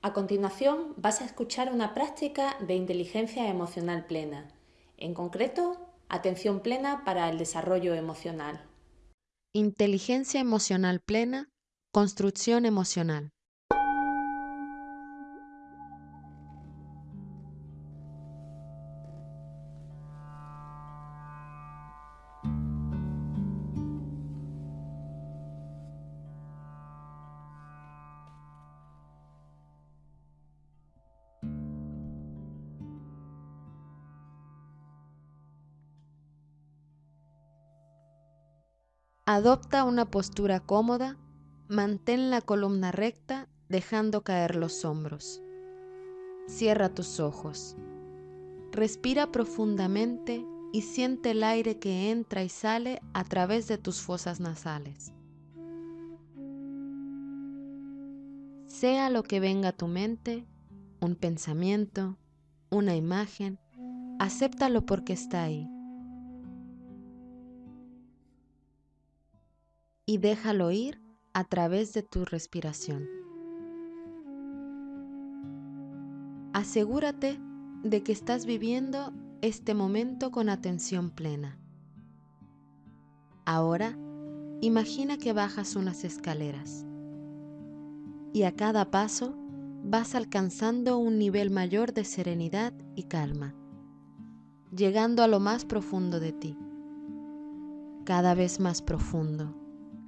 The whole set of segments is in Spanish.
A continuación vas a escuchar una práctica de inteligencia emocional plena, en concreto, atención plena para el desarrollo emocional. Inteligencia emocional plena, construcción emocional. Adopta una postura cómoda, mantén la columna recta dejando caer los hombros. Cierra tus ojos. Respira profundamente y siente el aire que entra y sale a través de tus fosas nasales. Sea lo que venga a tu mente, un pensamiento, una imagen, acéptalo porque está ahí. Y déjalo ir a través de tu respiración. Asegúrate de que estás viviendo este momento con atención plena. Ahora, imagina que bajas unas escaleras y a cada paso vas alcanzando un nivel mayor de serenidad y calma, llegando a lo más profundo de ti, cada vez más profundo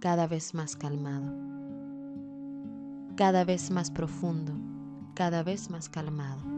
cada vez más calmado, cada vez más profundo, cada vez más calmado.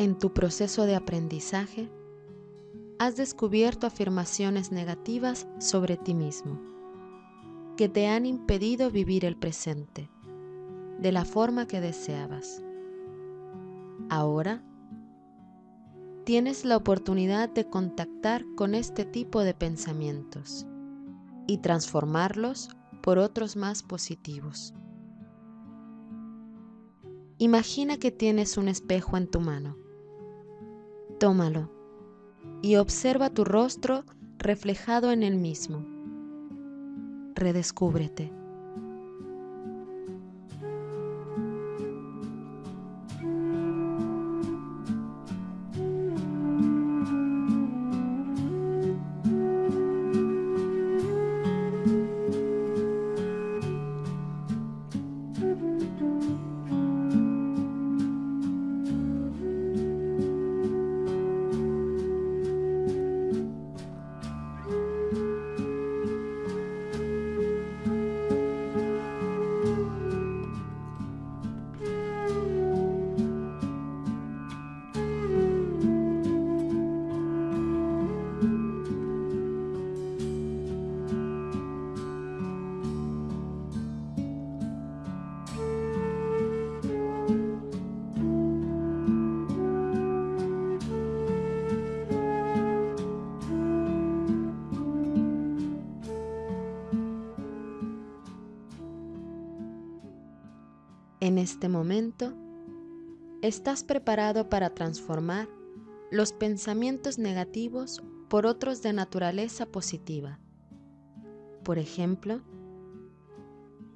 En tu proceso de aprendizaje, has descubierto afirmaciones negativas sobre ti mismo que te han impedido vivir el presente de la forma que deseabas. Ahora, tienes la oportunidad de contactar con este tipo de pensamientos y transformarlos por otros más positivos. Imagina que tienes un espejo en tu mano. Tómalo y observa tu rostro reflejado en el mismo. Redescúbrete. En este momento, estás preparado para transformar los pensamientos negativos por otros de naturaleza positiva. Por ejemplo,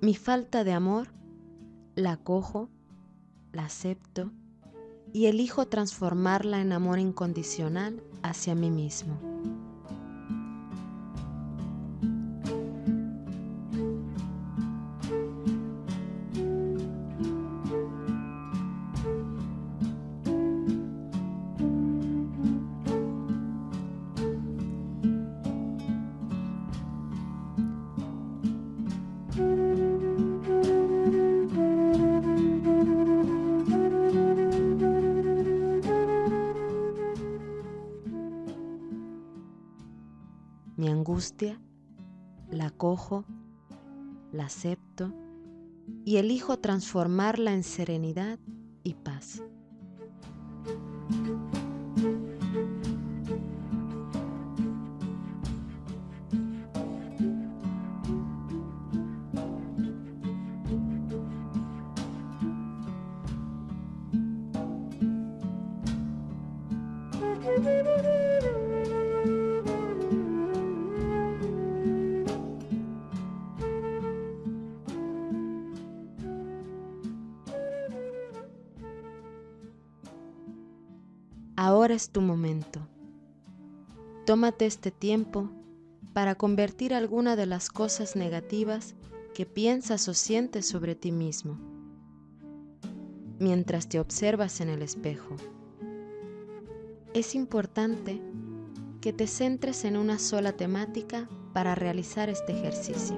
mi falta de amor la acojo, la acepto y elijo transformarla en amor incondicional hacia mí mismo. La cojo, la acepto y elijo transformarla en serenidad y paz. Ahora es tu momento. Tómate este tiempo para convertir alguna de las cosas negativas que piensas o sientes sobre ti mismo mientras te observas en el espejo. Es importante que te centres en una sola temática para realizar este ejercicio.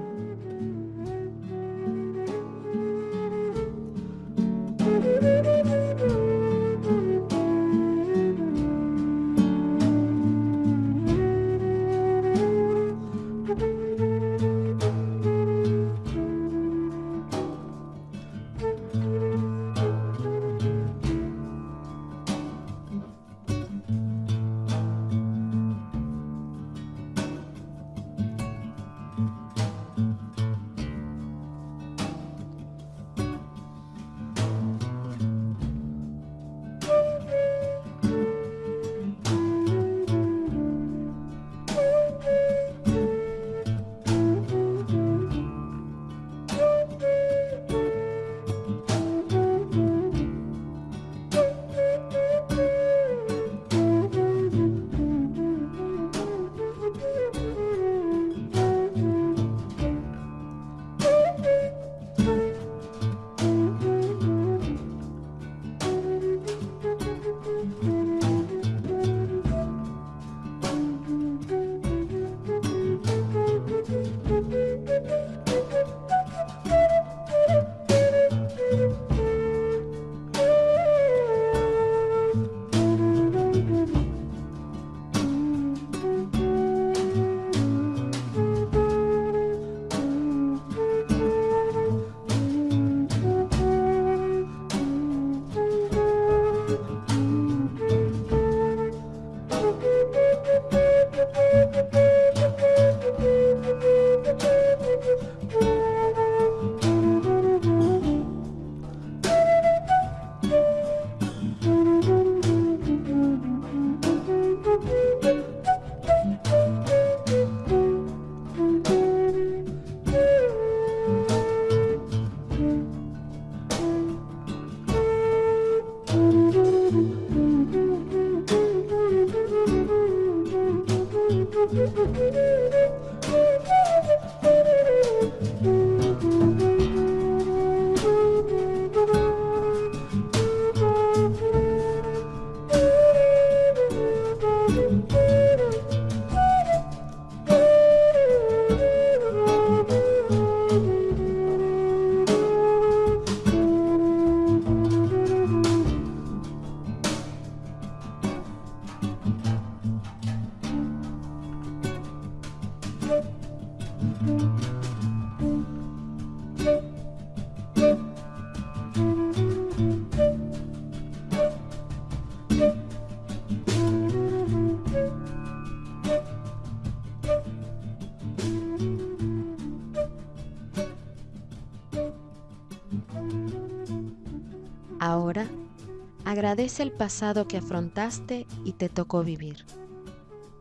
Agradece el pasado que afrontaste y te tocó vivir,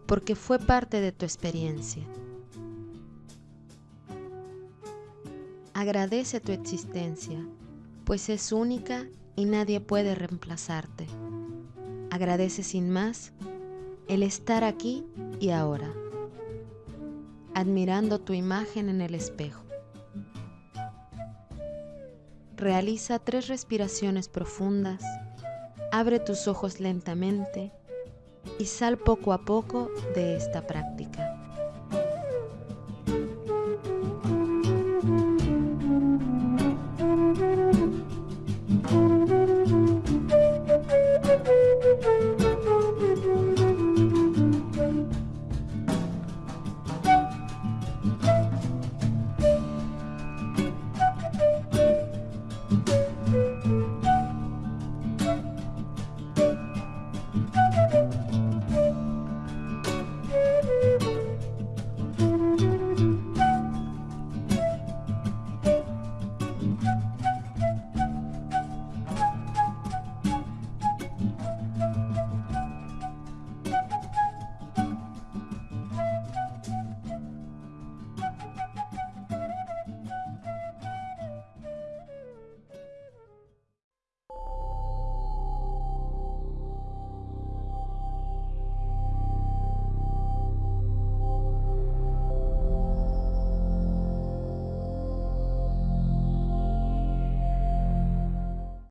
porque fue parte de tu experiencia. Agradece tu existencia, pues es única y nadie puede reemplazarte. Agradece sin más el estar aquí y ahora, admirando tu imagen en el espejo. Realiza tres respiraciones profundas, abre tus ojos lentamente y sal poco a poco de esta práctica.